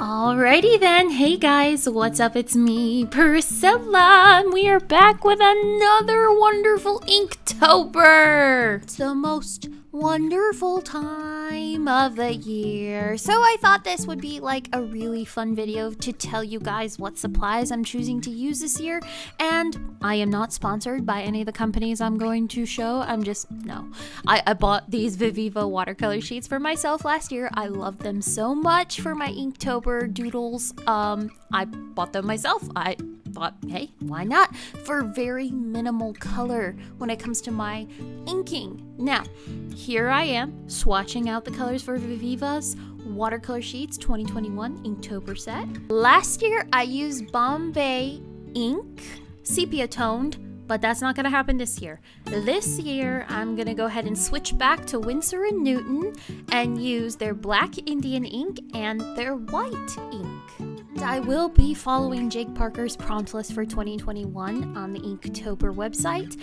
Alrighty then, hey guys, what's up? It's me, Priscilla, and we are back with another wonderful Inktober! It's the most wonderful time of the year. So I thought this would be like a really fun video to tell you guys what supplies I'm choosing to use this year. And I am not sponsored by any of the companies I'm going to show. I'm just, no. I, I bought these Viviva watercolor sheets for myself last year. I love them so much for my Inktober doodles. Um, I bought them myself. I thought, hey, why not? For very minimal color when it comes to my inking. Now, here I am swatching out the colors for Viviva's watercolor sheets 2021 Inktober set. Last year I used Bombay ink, sepia toned, but that's not gonna happen this year. This year, I'm gonna go ahead and switch back to Winsor & Newton and use their black Indian ink and their white ink. I will be following Jake Parker's prompt list for 2021 on the Inktober website.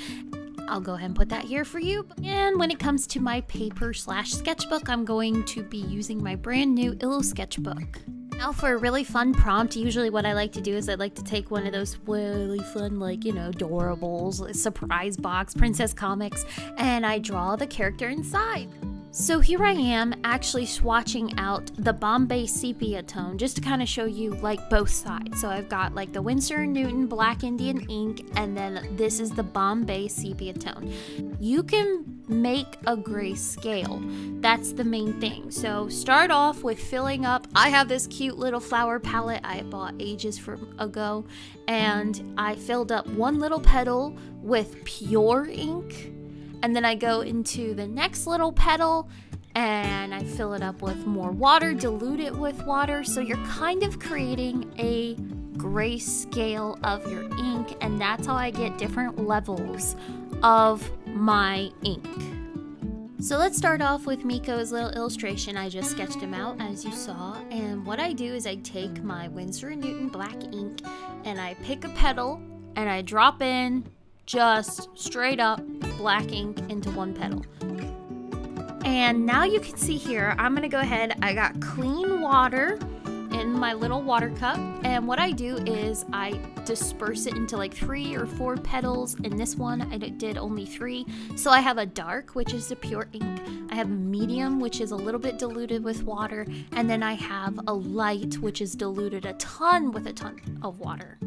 I'll go ahead and put that here for you. And when it comes to my paper slash sketchbook, I'm going to be using my brand new Illo sketchbook. Now for a really fun prompt, usually what I like to do is I like to take one of those really fun, like, you know, adorables, surprise box, princess comics, and I draw the character inside. So here I am actually swatching out the Bombay sepia tone just to kind of show you like both sides. So I've got like the Winsor Newton Black Indian ink and then this is the Bombay sepia tone. You can make a grayscale. That's the main thing. So start off with filling up. I have this cute little flower palette I bought ages from ago and I filled up one little petal with pure ink and then I go into the next little petal and I fill it up with more water, dilute it with water. So you're kind of creating a grayscale of your ink, and that's how I get different levels of my ink. So let's start off with Miko's little illustration. I just sketched him out as you saw. And what I do is I take my Winsor & Newton black ink and I pick a petal and I drop in just straight up black ink into one petal. And now you can see here, I'm gonna go ahead, I got clean water in my little water cup. And what I do is I disperse it into like three or four petals. In this one I did only three. So I have a dark which is the pure ink. I have a medium which is a little bit diluted with water. And then I have a light which is diluted a ton with a ton of water.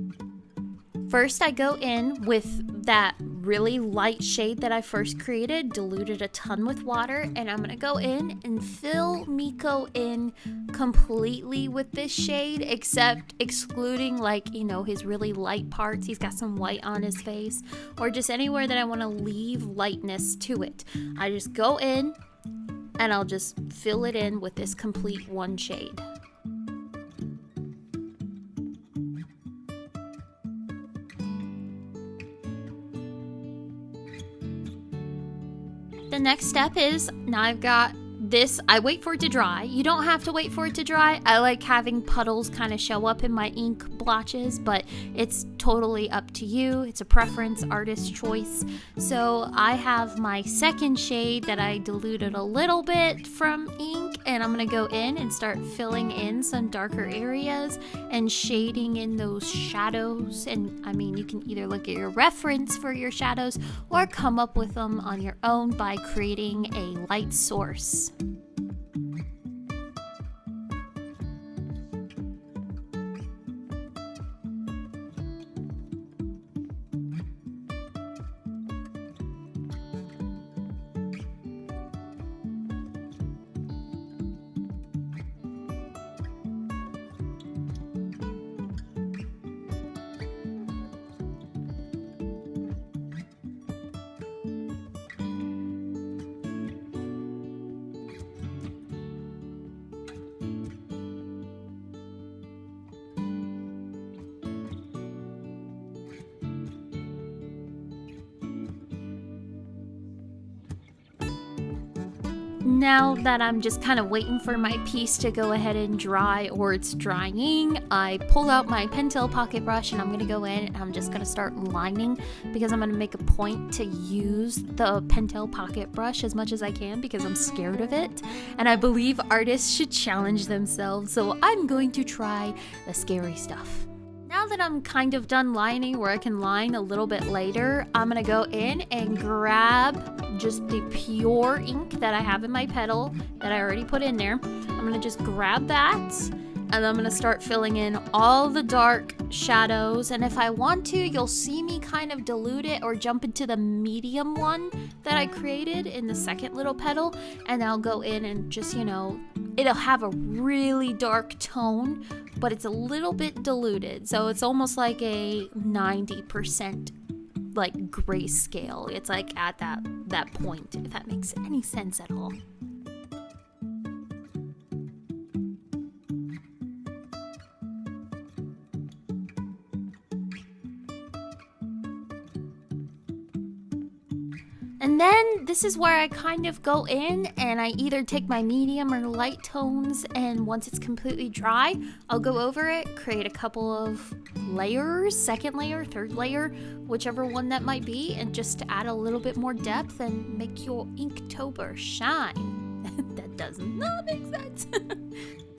First, I go in with that really light shade that I first created, diluted a ton with water, and I'm gonna go in and fill Miko in completely with this shade, except excluding like, you know, his really light parts. He's got some white on his face, or just anywhere that I wanna leave lightness to it. I just go in and I'll just fill it in with this complete one shade. Next step is now I've got this, I wait for it to dry. You don't have to wait for it to dry. I like having puddles kind of show up in my ink blotches, but it's totally up to you. It's a preference, artist choice. So I have my second shade that I diluted a little bit from ink, and I'm gonna go in and start filling in some darker areas and shading in those shadows. And I mean, you can either look at your reference for your shadows or come up with them on your own by creating a light source. Now that I'm just kind of waiting for my piece to go ahead and dry or it's drying, I pull out my Pentel pocket brush and I'm gonna go in and I'm just gonna start lining because I'm gonna make a point to use the Pentel pocket brush as much as I can because I'm scared of it. And I believe artists should challenge themselves, so I'm going to try the scary stuff. Now that I'm kind of done lining where I can line a little bit later, I'm gonna go in and grab just the pure ink that I have in my petal that I already put in there. I'm gonna just grab that and I'm gonna start filling in all the dark shadows and if I want to you'll see me kind of dilute it or jump into the medium one that I created in the second little petal and I'll go in and just you know it'll have a really dark tone but it's a little bit diluted. So it's almost like a 90% like grayscale. It's like at that that point if that makes any sense at all And then this is where I kind of go in and I either take my medium or light tones and once it's completely dry, I'll go over it, create a couple of layers, second layer, third layer, whichever one that might be, and just to add a little bit more depth and make your Inktober shine. that does not make sense.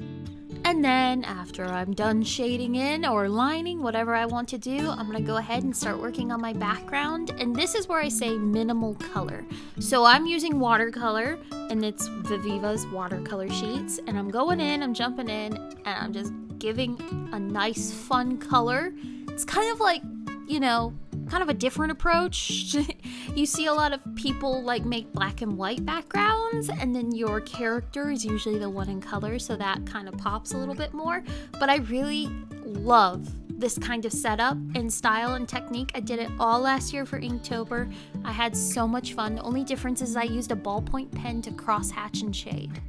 And then after I'm done shading in or lining, whatever I want to do, I'm gonna go ahead and start working on my background. And this is where I say minimal color. So I'm using watercolor and it's Viviva's watercolor sheets. And I'm going in, I'm jumping in, and I'm just giving a nice fun color. It's kind of like, you know, kind of a different approach. you see a lot of people like make black and white backgrounds, and then your character is usually the one in color, so that kind of pops a little bit more. But I really love this kind of setup and style and technique. I did it all last year for Inktober. I had so much fun. The only difference is I used a ballpoint pen to cross hatch and shade.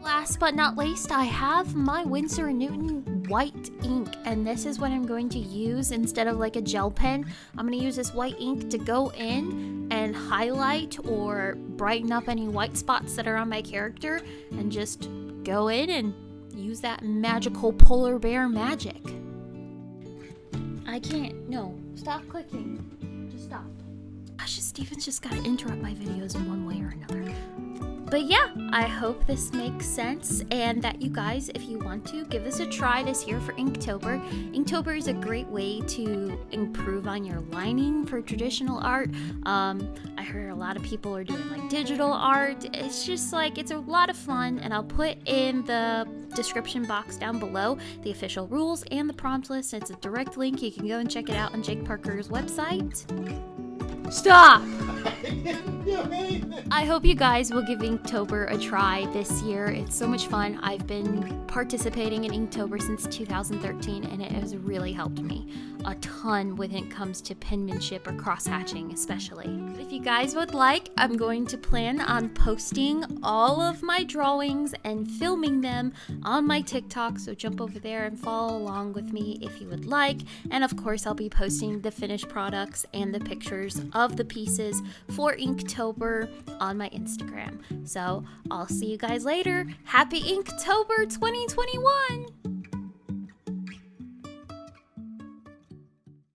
Last but not least, I have my Winsor & Newton white ink, and this is what I'm going to use instead of like a gel pen. I'm going to use this white ink to go in and highlight or brighten up any white spots that are on my character, and just go in and use that magical polar bear magic. I can't. No. Stop clicking. Just stop. Gosh, Steven's just gotta interrupt my videos in one way or another. But yeah, I hope this makes sense and that you guys, if you want to, give this a try this year for Inktober. Inktober is a great way to improve on your lining for traditional art. Um, I heard a lot of people are doing like digital art. It's just like, it's a lot of fun and I'll put in the description box down below the official rules and the prompt list. It's a direct link. You can go and check it out on Jake Parker's website. Stop! I hope you guys will give Inktober a try this year. It's so much fun. I've been participating in Inktober since 2013 and it has really helped me a ton when it comes to penmanship or cross-hatching especially. If you guys would like, I'm going to plan on posting all of my drawings and filming them on my TikTok, so jump over there and follow along with me if you would like. And of course, I'll be posting the finished products and the pictures of the pieces for Inktober on my Instagram. So I'll see you guys later. Happy Inktober 2021!